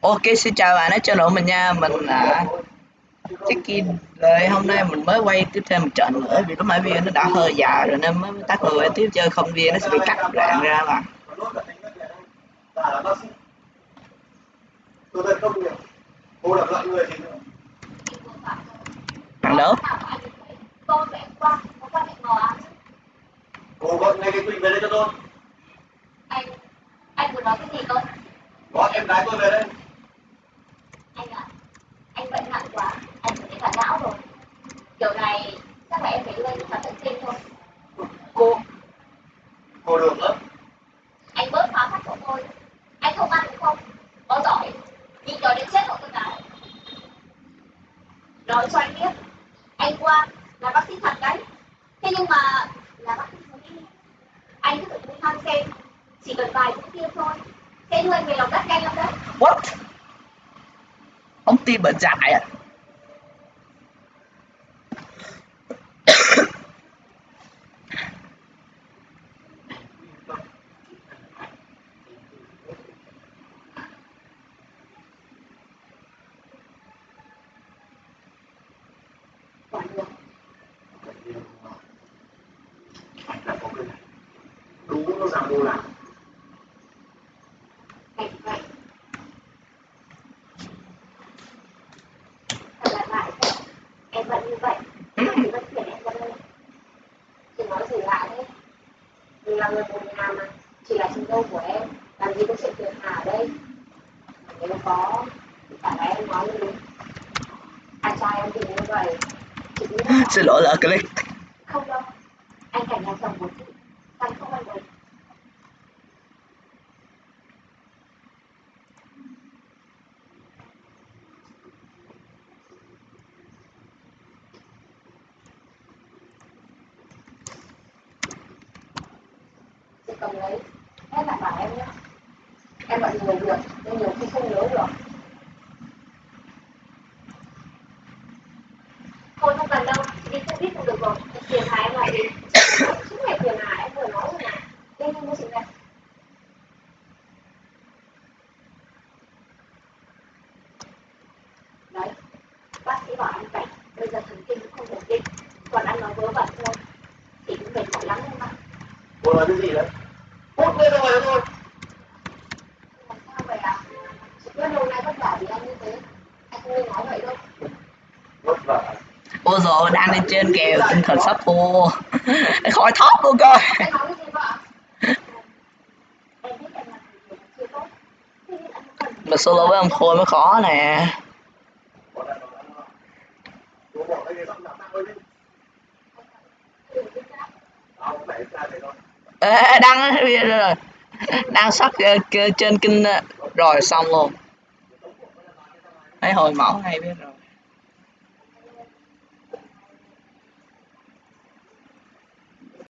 Ok xin chào bạn đã channel của mình nha mình là check-in rồi hôm nay mình mới quay tiếp thêm một trận nữa vì lúc nãy video nó đã hơi dài rồi nên mới tắt người tiếp chơi không video nó sẽ bị cắt đoạn ra mà thằng đó Cô gọi ngay cái Quỳnh về đây cho tôi. anh anh vừa nói cái gì cơ Gọi em gái tôi về đây. anh ạ anh bệnh nặng quá anh phải cả não rồi kiểu này chắc là em phải đưa anh khám thần kinh thôi. Cô. Cô được lắm. anh bớt phá phách của tôi. Anh không ăn đúng không có giỏi. Nhìn cho đến chết rồi tôi nào nói cho anh biết anh qua là bác sĩ thật đấy. Thế nhưng mà là bác sĩ thú y anh cứ thử tham xem chỉ cần vài mũi tiêm thôi. Sẽ đưa anh về lòng đất nhanh lắm đấy. What? Ông tim bệnh dại à còn được Anh là có cái này. Đúng nó ra mua vậy em vẫn như vậy thì vẫn chuyển em ra đây chị nói gì lại thế mình là người một nhà mà chỉ là chúng tôi của em làm gì có chuyện phiền hà ở đây nếu có thì phải là em nói như đúng anh trai em thì như vậy chị nghĩ là xin lỗi là click không đâu anh cảnh nhà chồng của chị anh không ăn được chị cầm lấy hết lại bảo em nhé em bận nhiều việc nên nhiều khi không nhớ được. Thôi không cần đâu. Chị đi xe buýt cũng được rồi. Tiền hà em lại đi suốt ngày tiền hà em vừa nói rồi mà nhanh nhanh mua chị về đấy. Bác sĩ bảo anh cảnh bây giờ thần kinh cũng không ổn định. Còn ăn nói vớ vẩn thôi. Thì cũng mệt mỏi lắm em ạ Cô nói cái gì đấy? Hút thôi. làm sao vậy ạ chị biết lâu nay vất vả vì anh như thế anh không nên nói vậy đâu Vất vả. ôi rồi đang lên trên kèo tinh thần sắp khô khỏi thóp luôn coi mà solo với ông khôi mới khó nè Ê, đăng rồi đang sắp ờ, trên kinh ờ, rồi xong luôn. Thấy hồi mẫu hay biết rồi.